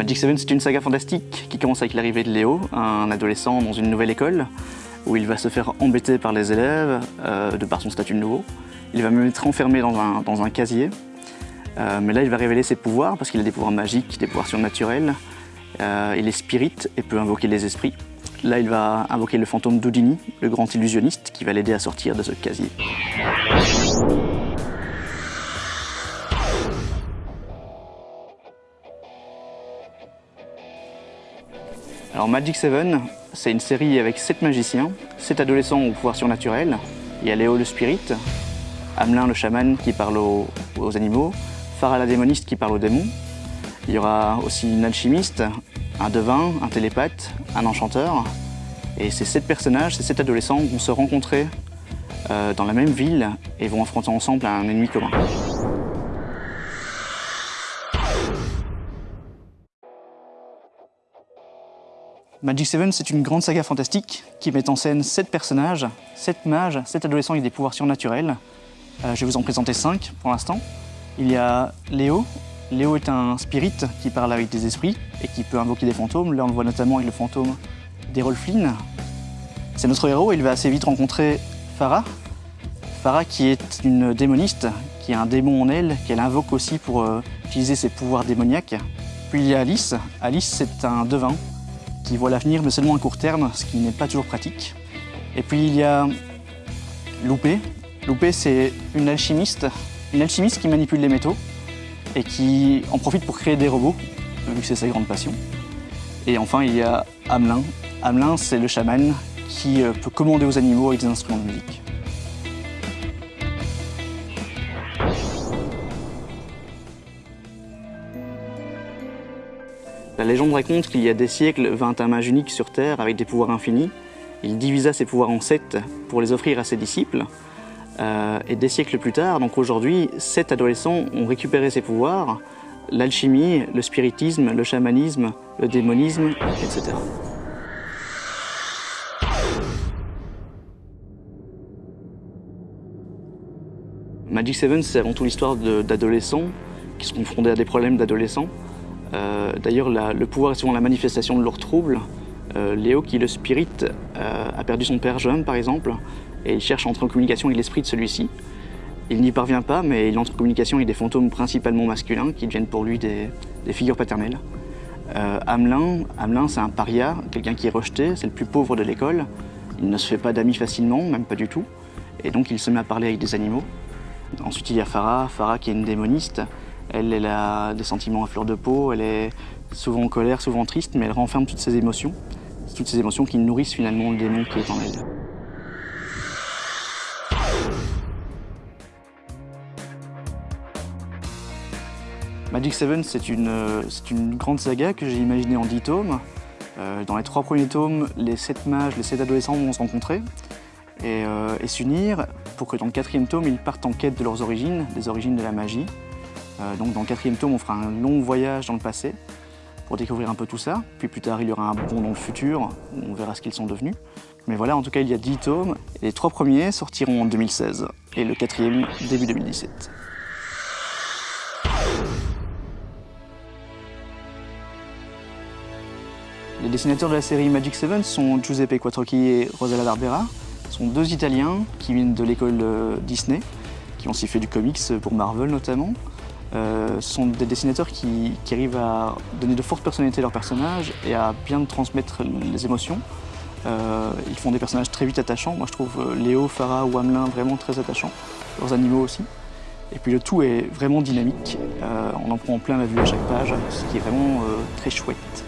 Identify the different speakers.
Speaker 1: Magic 7, c'est une saga fantastique qui commence avec l'arrivée de Léo, un adolescent dans une nouvelle école, où il va se faire embêter par les élèves, euh, de par son statut nouveau. Il va même être enfermé dans un, dans un casier. Euh, mais là, il va révéler ses pouvoirs, parce qu'il a des pouvoirs magiques, des pouvoirs surnaturels. Euh, il est spirit et peut invoquer les esprits. Là, il va invoquer le fantôme d'Houdini, le grand illusionniste, qui va l'aider à sortir de ce casier. Alors Magic 7, c'est une série avec 7 magiciens, 7 adolescents au pouvoir surnaturel. Il y a Léo le spirit, Hamelin le chaman qui parle aux, animaux, Farah la démoniste qui parle aux démons. Il y aura aussi une alchimiste, un devin, un télépathe, un enchanteur. Et ces 7 personnages, ces 7 adolescents vont se rencontrer euh, dans la même ville et vont affronter ensemble un ennemi commun. Magic 7, c'est une grande saga fantastique qui met en scène 7 personnages, 7 mages, 7 adolescents avec des pouvoirs surnaturels. Euh, je vais vous en présenter 5 pour l'instant. Il y a Léo. Léo est un spirit qui parle avec des esprits et qui peut invoquer des fantômes. Là, on le voit notamment avec le fantôme d'Errol Flynn. C'est notre héros, il va assez vite rencontrer Farah. Farah qui est une démoniste, qui a un démon en elle, qu'elle invoque aussi pour euh, utiliser ses pouvoirs démoniaques. Puis il y a Alice. Alice, c'est un devin qui voit l'avenir, mais seulement à court terme, ce qui n'est pas toujours pratique. Et puis il y a Loupé. Loupé, c'est une alchimiste, une alchimiste qui manipule les métaux et qui en profite pour créer des robots, vu que c'est sa grande passion. Et enfin, il y a Hamelin. Hamelin, c'est le chaman qui euh, peut commander aux animaux avec des instruments de musique. La légende raconte qu'il y a des siècles vint un mage unique sur Terre avec des pouvoirs infinis. Il divisa ses pouvoirs en sept pour les offrir à ses disciples. Euh, et des siècles plus tard, donc aujourd'hui, sept adolescents ont récupéré ces pouvoirs, l'alchimie, le spiritisme, le chamanisme, le démonisme, etc. Magic 7, c'est avant tout l'histoire d'adolescents qui sont confrontés à des problèmes d'adolescents. Euh, d'ailleurs, le pouvoir est souvent la manifestation de leurs troubles. Euh, Léo, qui est le spirit, euh, a perdu son père jeune, par exemple, et il cherche à entrer en communication avec l'esprit de celui-ci. Il n'y parvient pas, mais il entre en communication avec des fantômes principalement masculins qui deviennent pour lui des, figures paternelles. Hamelin, Hamelin c'est un paria, quelqu'un qui est rejeté, c'est le plus pauvre de l'école. Il ne se fait pas d'amis facilement, même pas du tout, et donc il se met à parler avec des animaux. Ensuite, il y a Farah, Farah qui est une démoniste, elle, a des sentiments à fleur de peau, elle est souvent en colère, souvent triste, mais elle renferme toutes ses émotions. Toutes ces émotions qui nourrissent finalement le démon qui est en elle. Magic 7, c'est une, une, grande saga que j'ai imaginée en 10 tomes. Euh, dans les trois premiers tomes, les sept mages, les sept adolescents vont se rencontrer et, euh, et s'unir pour que dans le quatrième tome, ils partent en quête de leurs origines, des origines de la magie. Euh, donc dans le quatrième tome, on fera un long voyage dans le passé pour découvrir un peu tout ça. Puis plus tard, il y aura un bond dans le futur, où on verra ce qu'ils sont devenus. Mais voilà, en tout cas, il y a 10 tomes. Les trois premiers sortiront en 2016 et le quatrième début 2017. Les dessinateurs de la série Magic 7 sont Giuseppe Quattrocchi et Rosella Barbera. Ce sont deux Italiens qui viennent de l'école euh, Disney, qui ont aussi fait du comics pour Marvel notamment. Euh, sont des dessinateurs qui, arrivent à donner de fortes personnalités à leurs personnages et à bien transmettre les émotions. Euh, ils font des personnages très vite attachants. Moi, je trouve euh, Léo, Farah ou Hamelin vraiment très attachants. Leurs animaux aussi. Et puis le tout est vraiment dynamique. on en prend en plein la vue à chaque page, ce qui est vraiment très chouette.